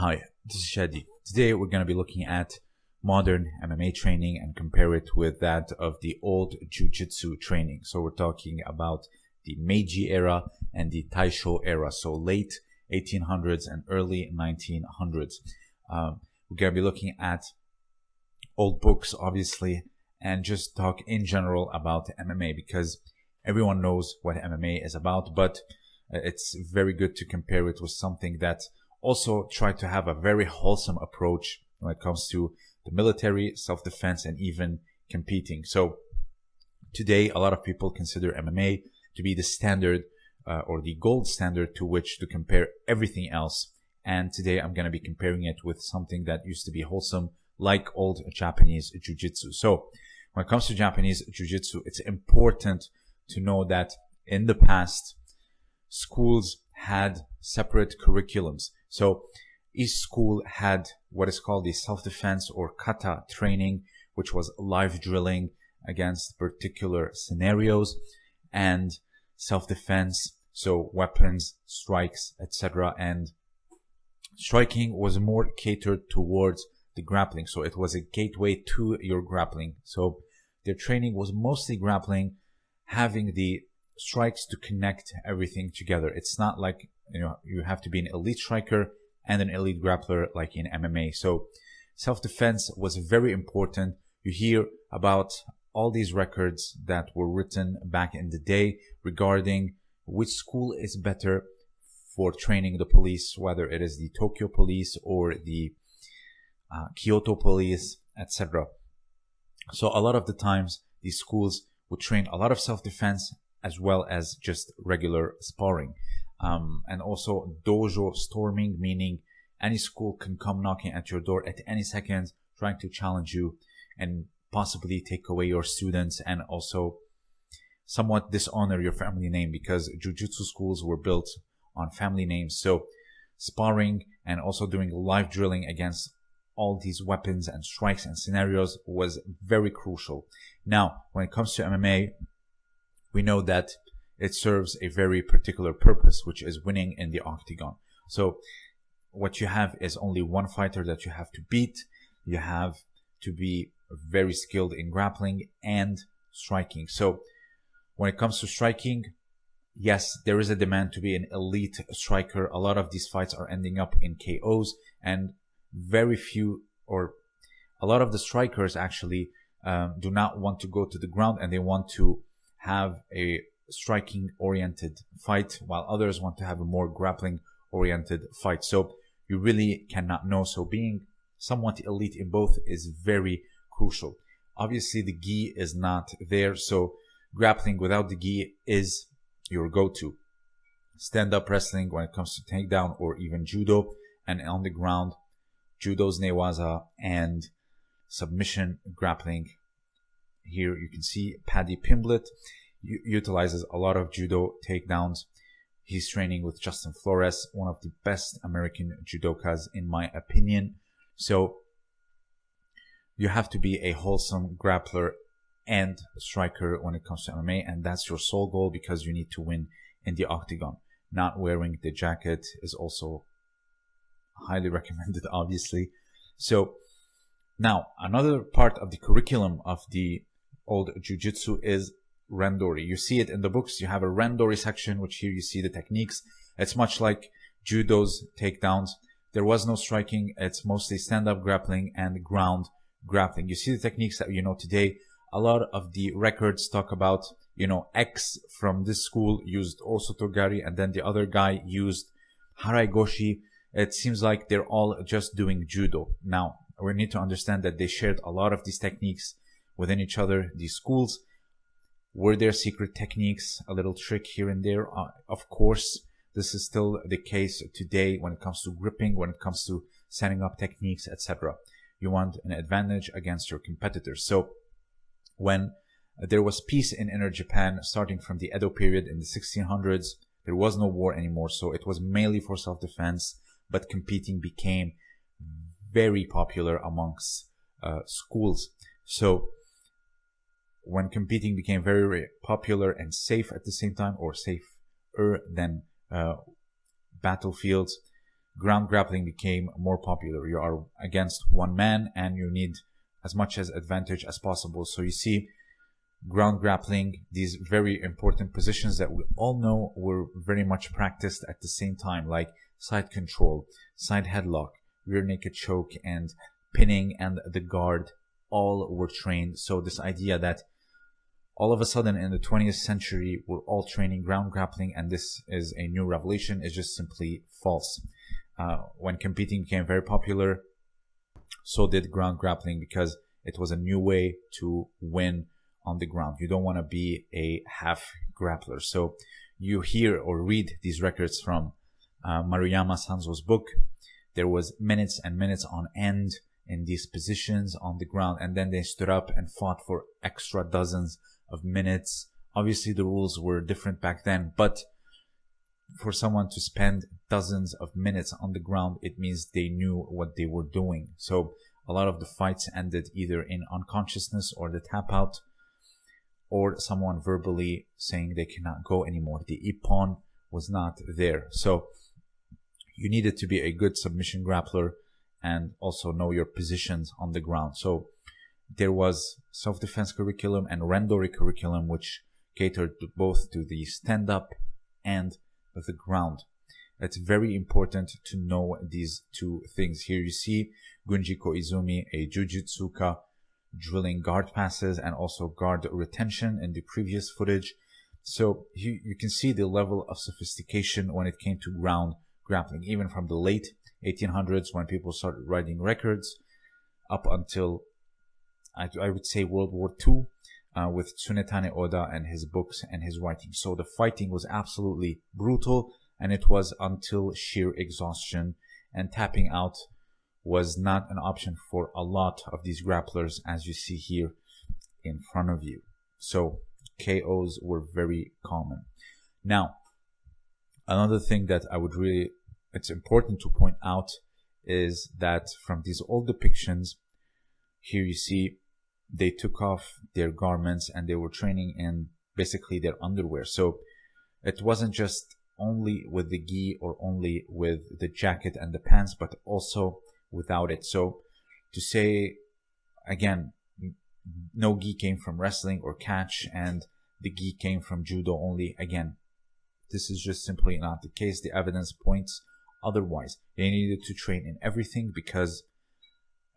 Hi, this is Shadi. Today we're going to be looking at modern MMA training and compare it with that of the old Jiu-Jitsu training. So we're talking about the Meiji era and the Taisho era. So late 1800s and early 1900s. Um, we're going to be looking at old books, obviously, and just talk in general about MMA because everyone knows what MMA is about, but it's very good to compare it with something that also try to have a very wholesome approach when it comes to the military, self-defense, and even competing. So today, a lot of people consider MMA to be the standard uh, or the gold standard to which to compare everything else. And today I'm going to be comparing it with something that used to be wholesome, like old Japanese Jiu-Jitsu. So when it comes to Japanese Jiu-Jitsu, it's important to know that in the past, schools had separate curriculums. So each school had what is called the self-defense or kata training, which was live drilling against particular scenarios and self-defense. So weapons, strikes, etc. And striking was more catered towards the grappling. So it was a gateway to your grappling. So their training was mostly grappling, having the strikes to connect everything together. It's not like you know you have to be an elite striker and an elite grappler like in MMA. So self-defense was very important. You hear about all these records that were written back in the day regarding which school is better for training the police, whether it is the Tokyo police or the uh, Kyoto police, etc. So a lot of the times these schools would train a lot of self-defense as well as just regular sparring. Um, and also dojo storming, meaning any school can come knocking at your door at any second, trying to challenge you and possibly take away your students and also somewhat dishonor your family name because jujitsu schools were built on family names. So sparring and also doing live drilling against all these weapons and strikes and scenarios was very crucial. Now, when it comes to MMA, we know that it serves a very particular purpose, which is winning in the octagon. So what you have is only one fighter that you have to beat. You have to be very skilled in grappling and striking. So when it comes to striking, yes, there is a demand to be an elite striker. A lot of these fights are ending up in KOs and very few or a lot of the strikers actually um, do not want to go to the ground and they want to have a striking oriented fight while others want to have a more grappling oriented fight. So you really cannot know. So being somewhat elite in both is very crucial. Obviously the gi is not there. So grappling without the gi is your go-to. Stand up wrestling when it comes to takedown or even judo and on the ground, judo's newaza and submission grappling. Here you can see Paddy Pimblett utilizes a lot of judo takedowns. He's training with Justin Flores, one of the best American judokas in my opinion. So you have to be a wholesome grappler and striker when it comes to MMA, and that's your sole goal because you need to win in the octagon. Not wearing the jacket is also highly recommended, obviously. So now another part of the curriculum of the old jiu-jitsu is randori. You see it in the books. You have a randori section, which here you see the techniques. It's much like judo's takedowns. There was no striking. It's mostly stand-up grappling and ground grappling. You see the techniques that you know today. A lot of the records talk about, you know, X from this school used Osotogari and then the other guy used Haraigoshi. It seems like they're all just doing judo. Now, we need to understand that they shared a lot of these techniques within each other, these schools, were there secret techniques, a little trick here and there? Uh, of course, this is still the case today when it comes to gripping, when it comes to setting up techniques, etc. You want an advantage against your competitors. So when there was peace in inner Japan starting from the Edo period in the 1600s, there was no war anymore. So it was mainly for self-defense, but competing became very popular amongst uh, schools. So when competing became very popular and safe at the same time, or safer than uh, battlefields, ground grappling became more popular. You are against one man and you need as much as advantage as possible. So you see ground grappling, these very important positions that we all know were very much practiced at the same time, like side control, side headlock, rear naked choke, and pinning and the guard all were trained. So this idea that all of a sudden in the 20th century we're all training ground grappling and this is a new revelation is just simply false. Uh, when competing became very popular, so did ground grappling because it was a new way to win on the ground. You don't want to be a half grappler. So you hear or read these records from uh, Maruyama Sanzo's book. There was minutes and minutes on end in these positions on the ground, and then they stood up and fought for extra dozens of minutes. Obviously, the rules were different back then, but for someone to spend dozens of minutes on the ground, it means they knew what they were doing. So a lot of the fights ended either in unconsciousness or the tap out or someone verbally saying they cannot go anymore. The ippon was not there. So you needed to be a good submission grappler and also know your positions on the ground. So there was self-defense curriculum and randori curriculum, which catered both to the stand-up and the ground. It's very important to know these two things. Here you see Gunji Koizumi, a jujutsuka, drilling guard passes and also guard retention in the previous footage. So you, you can see the level of sophistication when it came to ground grappling, even from the late 1800s when people started writing records up until I, I would say World War II uh, with Tsunetane Oda and his books and his writing. So the fighting was absolutely brutal and it was until sheer exhaustion and tapping out was not an option for a lot of these grapplers as you see here in front of you. So KOs were very common. Now, another thing that I would really, it's important to point out is that from these old depictions, here you see they took off their garments and they were training in basically their underwear. So it wasn't just only with the gi or only with the jacket and the pants, but also without it. So to say again, no gi came from wrestling or catch and the gi came from judo only. Again, this is just simply not the case. The evidence points otherwise. They needed to train in everything because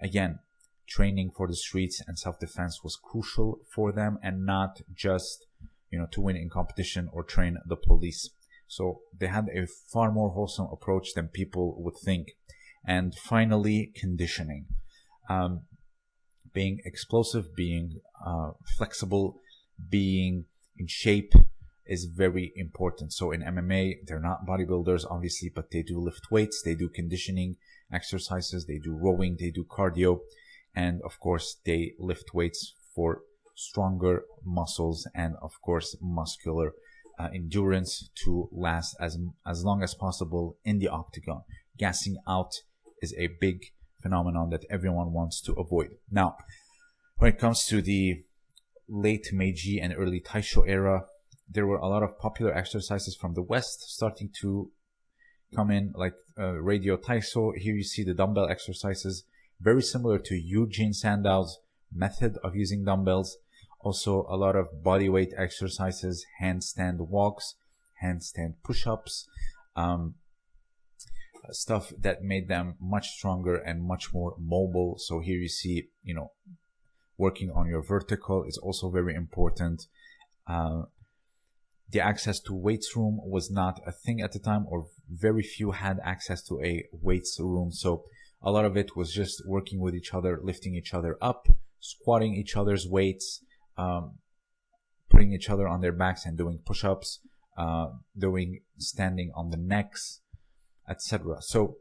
again, training for the streets and self-defense was crucial for them and not just, you know, to win in competition or train the police. So they had a far more wholesome approach than people would think. And finally, conditioning. Um, being explosive, being uh, flexible, being in shape is very important. So in MMA, they're not bodybuilders, obviously, but they do lift weights, they do conditioning exercises, they do rowing, they do cardio and of course they lift weights for stronger muscles and of course muscular uh, endurance to last as as long as possible in the octagon gassing out is a big phenomenon that everyone wants to avoid now when it comes to the late meiji and early taisho era there were a lot of popular exercises from the west starting to come in like uh, radio taiso here you see the dumbbell exercises very similar to Eugene Sandow's method of using dumbbells. Also, a lot of body weight exercises, handstand walks, handstand push-ups, um, stuff that made them much stronger and much more mobile. So here you see, you know, working on your vertical is also very important. Uh, the access to weights room was not a thing at the time, or very few had access to a weights room. So a lot of it was just working with each other, lifting each other up, squatting each other's weights, um, putting each other on their backs and doing push-ups, uh, doing standing on the necks, etc. So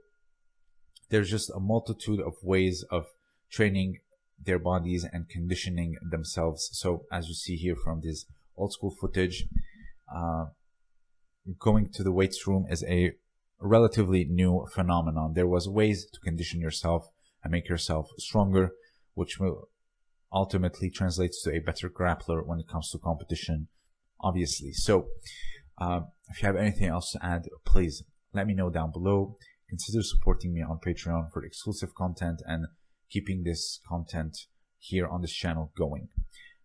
there's just a multitude of ways of training their bodies and conditioning themselves. So as you see here from this old school footage, going to the weights room is a relatively new phenomenon. There was ways to condition yourself and make yourself stronger, which will ultimately translates to a better grappler when it comes to competition, obviously. So, uh, if you have anything else to add, please let me know down below. consider supporting me on Patreon for exclusive content and keeping this content here on this channel going.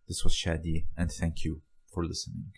This was Shadi, and thank you for listening.